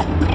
go!